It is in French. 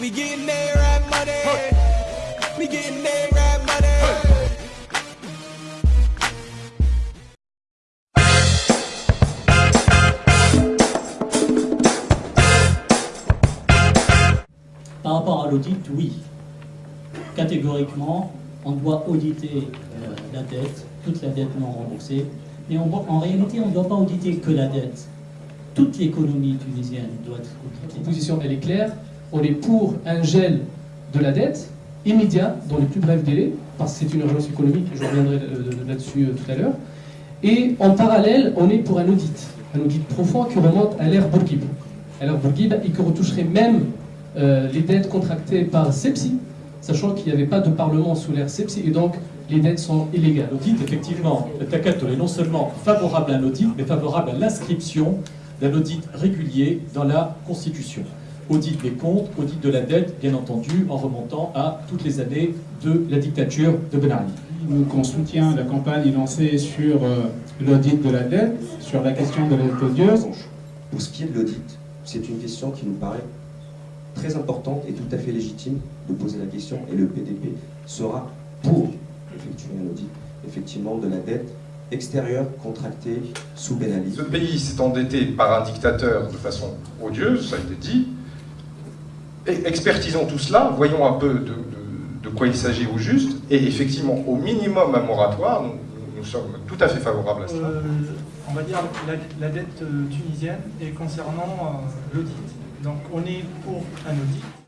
We getting money. We getting money. Par rapport à l'audit, oui. Catégoriquement, on doit auditer euh, la dette, toute la dette non remboursée. Mais on en réalité, on ne doit pas auditer que la dette. Toute l'économie tunisienne doit être auditée. La position, elle est claire. On est pour un gel de la dette immédiat, dans les plus brefs délais, parce que c'est une urgence économique, je reviendrai là-dessus euh, tout à l'heure. Et en parallèle, on est pour un audit, un audit profond qui remonte à l'ère Bourguib. À l'ère Bourguib, et qui retoucherait même euh, les dettes contractées par SEPSI, sachant qu'il n'y avait pas de parlement sous l'ère SEPSI, et donc les dettes sont illégales. L'audit, effectivement, le TACATO est non seulement favorable à un audit, mais favorable à l'inscription d'un audit régulier dans la Constitution. Audit des comptes, audit de la dette, bien entendu, en remontant à toutes les années de la dictature de Ben Ali. Nous, qu'on soutient la campagne lancée sur euh, l'audit de la dette, sur la question de la dette odieuse. Pour ce qui est de l'audit, c'est une question qui nous paraît très importante et tout à fait légitime de poser la question, et le PDP sera pour effectuer un audit, effectivement, de la dette extérieure contractée sous Ben Ali. Ce pays s'est endetté par un dictateur de façon odieuse, ça a été dit. Expertisons tout cela, voyons un peu de, quoi il s'agit au juste, et effectivement, au minimum un moratoire, nous, sommes tout à fait favorables à cela. Euh, on va dire la, la dette euh, tunisienne et concernant euh, l'audit. Donc on est pour un audit.